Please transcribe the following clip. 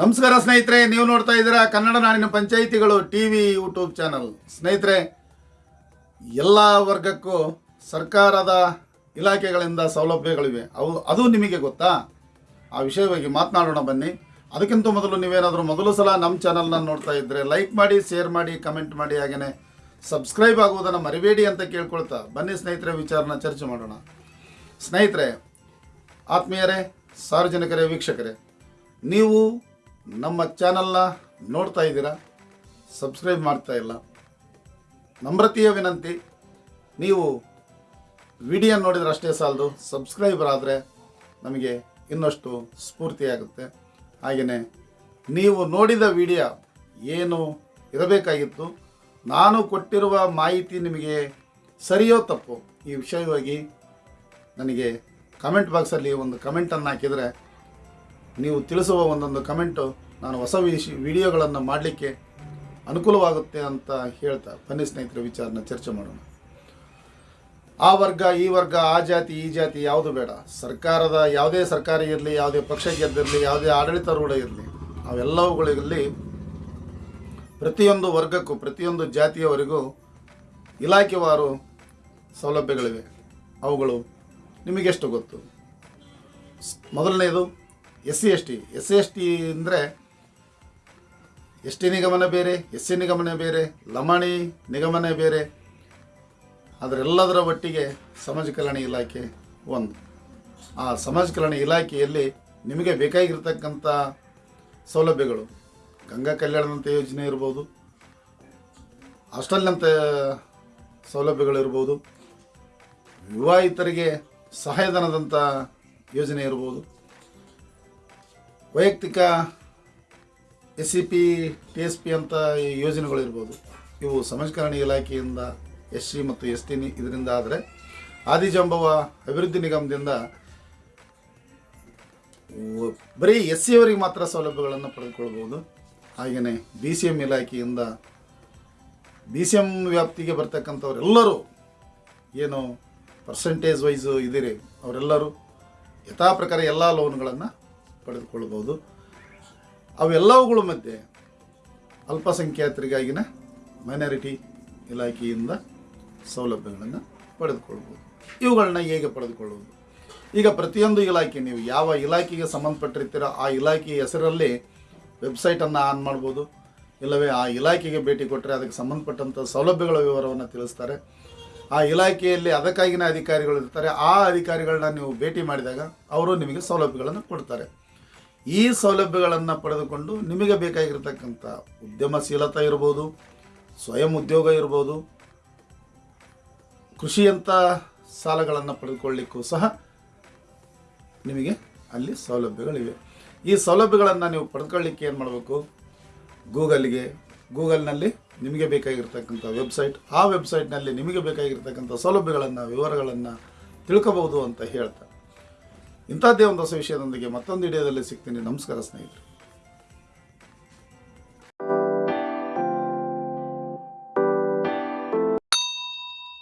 ನಮಸ್ಕಾರ ಸ್ನೇಹಿತರೆ, ನೀವು ನೋಡ್ತಾ ಇದ್ದೀರಾ ಕನ್ನಡ ನಾಡಿನ ಪಂಚಾಯಿತಿಗಳು ಟಿ ವಿ ಯೂಟ್ಯೂಬ್ ಚಾನಲ್. ಸ್ನೇಹಿತರೆ, ಎಲ್ಲ ವರ್ಗಕ್ಕೂ ಸರ್ಕಾರದ ಇಲಾಖೆಗಳಿಂದ ಸೌಲಭ್ಯಗಳಿವೆ. ಅವು ಅದು ನಿಮಗೆ ಗೊತ್ತಾ? ಆ ವಿಷಯವಾಗಿ ಮಾತನಾಡೋಣ ಬನ್ನಿ. ಅದಕ್ಕಿಂತ ಮೊದಲು ನೀವೇನಾದರೂ ಮೊದಲು ಸಲ ನಮ್ಮ ಚಾನಲ್ನ ನೋಡ್ತಾ ಇದ್ದರೆ ಲೈಕ್ ಮಾಡಿ, ಶೇರ್ ಮಾಡಿ, ಕಮೆಂಟ್ ಮಾಡಿ ಹಾಗೆಯೇ ಸಬ್ಸ್ಕ್ರೈಬ್ ಆಗುವುದನ್ನು ಮರಿಬೇಡಿ ಅಂತ ಕೇಳ್ಕೊಳ್ತಾ ಬನ್ನಿ ಸ್ನೇಹಿತರೆ, ವಿಚಾರನ ಚರ್ಚೆ ಮಾಡೋಣ. ಸ್ನೇಹಿತರೆ, ಆತ್ಮೀಯರೇ, ಸಾರ್ವಜನಿಕರೇ, ವೀಕ್ಷಕರೇ, ನೀವು ನಮ್ಮ ಚಾನಲ್ನ ನೋಡ್ತಾ ಇದ್ದೀರಾ? ಸಬ್ಸ್ಕ್ರೈಬ್ ಮಾಡ್ತಾ ಇಲ್ಲ. ನಮ್ರತೆಯ ವಿನಂತಿ, ನೀವು ವಿಡಿಯೋ ನೋಡಿದ್ರೆ ಅಷ್ಟೇ ಸಾಲದು ಸಬ್ಸ್ಕ್ರೈಬರ್ ಆದರೆ ನಮಗೆ ಇನ್ನಷ್ಟು ಸ್ಫೂರ್ತಿಯಾಗುತ್ತೆ ಹಾಗೆಯೇ ನೀವು ನೋಡಿದ ವಿಡಿಯೋ ಏನು ಇರಬೇಕಾಗಿತ್ತು, ನಾನು ಕೊಟ್ಟಿರುವ ಮಾಹಿತಿ ನಿಮಗೆ ಸರಿಯೋ ತಪ್ಪು, ಈ ವಿಷಯವಾಗಿ ನನಗೆ ಕಮೆಂಟ್ ಬಾಕ್ಸಲ್ಲಿ ಒಂದು ಕಮೆಂಟನ್ನು ಹಾಕಿದರೆ ನೀವು ತಿಳಿಸುವ ಒಂದೊಂದು ಕಮೆಂಟು ನಾನು ಹೊಸ ವಿಶ್, ವಿಡಿಯೋಗಳನ್ನು ಮಾಡಲಿಕ್ಕೆ ಅನುಕೂಲವಾಗುತ್ತೆ ಅಂತ ಹೇಳ್ತಾ, ಬನ್ನಿ ಸ್ನೇಹಿತರ, ವಿಚಾರನ ಚರ್ಚೆ ಮಾಡೋಣ. ಆ ವರ್ಗ, ಈ ವರ್ಗ, ಆ ಜಾತಿ, ಈ ಜಾತಿ ಯಾವುದು ಬೇಡ. ಸರ್ಕಾರದ ಯಾವುದೇ ಸರ್ಕಾರ ಇರಲಿ, ಯಾವುದೇ ಪಕ್ಷ ಗೆದ್ದಿರಲಿ, ಯಾವುದೇ ಆಡಳಿತಾರೂಢ ಇರಲಿ, ಅವೆಲ್ಲವುಗಳಲ್ಲಿ ಪ್ರತಿಯೊಂದು ವರ್ಗಕ್ಕೂ, ಪ್ರತಿಯೊಂದು ಜಾತಿಯವರಿಗೂ ಇಲಾಖೆವಾರು ಸೌಲಭ್ಯಗಳಿವೆ. ಅವುಗಳು ನಿಮಗೆಷ್ಟು ಗೊತ್ತು? ಮೊದಲನೆಯದು S C S T. S C S T ಅಂದರೆ ಎಸ್ ಟಿ ನಿಗಮನ ಬೇರೆ ಎಸ್ ಸಿ ನಿಗಮನ ಬೇರೆ, ಲಮಾಣಿ ನಿಗಮನೇ ಬೇರೆ ಅದರೆಲ್ಲದರ ಒಟ್ಟಿಗೆ ಸಮಾಜ ಕಲ್ಯಾಣ ಇಲಾಖೆ ಒಂದು. ಆ ಸಮಾಜ ಕಲ್ಯಾಣ ಇಲಾಖೆಯಲ್ಲಿ ನಿಮಗೆ ಬೇಕಾಗಿರ್ತಕ್ಕಂಥ ಸೌಲಭ್ಯಗಳು. ಗಂಗಾ ಕಲ್ಯಾಣದಂಥ ಯೋಜನೆ ಇರ್ಬೋದು ಹಾಸ್ಟೆಲ್ನಂಥ ಸೌಲಭ್ಯಗಳಿರ್ಬೋದು, ವಿವಾಹಿತರಿಗೆ ಸಹಾಯಧನದಂಥ ಯೋಜನೆ ಇರ್ಬೋದು, ವೈಯಕ್ತಿಕ S C P T S P ಅಂತ ಯೋಜನೆಗಳಿರ್ಬೋದು ಇವು ಸಮಾಜಕರಣ ಇಲಾಖೆಯಿಂದ ಎಸ್ ಸಿ ಮತ್ತು ಎಸ್ ಟಿ ಇದರಿಂದ ಆದರೆ ಆದಿಜಾಂಬವ ಅಭಿವೃದ್ಧಿ ನಿಗಮದಿಂದ ಬರೀ ಎಸ್ ಸಿ ಅವರಿಗೆ ಮಾತ್ರ ಸೌಲಭ್ಯಗಳನ್ನು ಪಡೆದುಕೊಳ್ಬೋದು ಹಾಗೆಯೇ ಬಿ ಸಿ ಎಂ ಇಲಾಖೆಯಿಂದ ಬಿ ಸಿ ಎಂ ವ್ಯಾಪ್ತಿಗೆ ಬರ್ತಕ್ಕಂಥವರೆಲ್ಲರೂ ಏನು ಪರ್ಸೆಂಟೇಜ್ ವೈಸು ಇದ್ದೀರಿ, ಅವರೆಲ್ಲರೂ ಯಥಾ ಪ್ರಕಾರ ಎಲ್ಲ ಲೋನ್ಗಳನ್ನು ಪಡೆದುಕೊಳ್ಬೋದು ಅವೆಲ್ಲವುಗಳ ಮಧ್ಯೆ ಅಲ್ಪಸಂಖ್ಯಾತರಿಗಾಗಿನ ಮೈನಾರಿಟಿ ಇಲಾಖೆಯಿಂದ ಸೌಲಭ್ಯಗಳನ್ನು ಪಡೆದುಕೊಳ್ಬೋದು. ಇವುಗಳನ್ನ ಹೇಗೆ ಪಡೆದುಕೊಳ್ಳುವುದು? ಈಗ ಪ್ರತಿಯೊಂದು ಇಲಾಖೆ, ನೀವು ಯಾವ ಇಲಾಖೆಗೆ ಸಂಬಂಧಪಟ್ಟಿರ್ತೀರೋ, ಆ ಇಲಾಖೆಯ ಹೆಸರಲ್ಲಿ ವೆಬ್ಸೈಟನ್ನು ಆನ್ ಮಾಡ್ಬೋದು. ಇಲ್ಲವೇ ಆ ಇಲಾಖೆಗೆ ಭೇಟಿ ಕೊಟ್ಟರೆ ಅದಕ್ಕೆ ಸಂಬಂಧಪಟ್ಟಂಥ ಸೌಲಭ್ಯಗಳ ವಿವರವನ್ನು ತಿಳಿಸ್ತಾರೆ. ಆ ಇಲಾಖೆಯಲ್ಲಿ ಅದಕ್ಕಾಗಿನ ಅಧಿಕಾರಿಗಳು ಇರ್ತಾರೆ. ಆ ಅಧಿಕಾರಿಗಳನ್ನ ನೀವು ಭೇಟಿ ಮಾಡಿದಾಗ ಅವರು ನಿಮಗೆ ಸೌಲಭ್ಯಗಳನ್ನು ಕೊಡ್ತಾರೆ. ಈ ಸೌಲಭ್ಯಗಳನ್ನು ಪಡೆದುಕೊಂಡು ನಿಮಗೆ ಬೇಕಾಗಿರತಕ್ಕಂಥ ಉದ್ಯಮಶೀಲತೆ ಇರ್ಬೋದು, ಸ್ವಯಂ ಉದ್ಯೋಗ ಇರ್ಬೋದು, ಕೃಷಿಯಂಥ ಸಾಲಗಳನ್ನು ಪಡೆದುಕೊಳ್ಳಿಕ್ಕೂ ಸಹ ನಿಮಗೆ ಅಲ್ಲಿ ಸೌಲಭ್ಯಗಳಿವೆ. ಈ ಸೌಲಭ್ಯಗಳನ್ನು ನೀವು ಪಡೆದುಕೊಳ್ಳಿಕ್ಕೆ ಏನು ಮಾಡಬೇಕು? ಗೂಗಲ್ಗೆ, ಗೂಗಲ್ನಲ್ಲಿ ನಿಮಗೆ ಬೇಕಾಗಿರ್ತಕ್ಕಂಥ ವೆಬ್ಸೈಟ್, ಆ ವೆಬ್ಸೈಟ್ನಲ್ಲಿ ನಿಮಗೆ ಬೇಕಾಗಿರ್ತಕ್ಕಂಥ ಸೌಲಭ್ಯಗಳನ್ನು, ವಿವರಗಳನ್ನು ತಿಳ್ಕೋಬೋದು ಅಂತ ಹೇಳ್ತಾ ಇಂಥದ್ದೇ ಒಂದು ಹೊಸ ವಿಷಯದೊಂದಿಗೆ ಮತ್ತೊಂದು ವಿಡಿಯೋದಲ್ಲಿ ಸಿಗ್ತೀನಿ. ನಮಸ್ಕಾರ ಸ್ನೇಹಿತರೆ.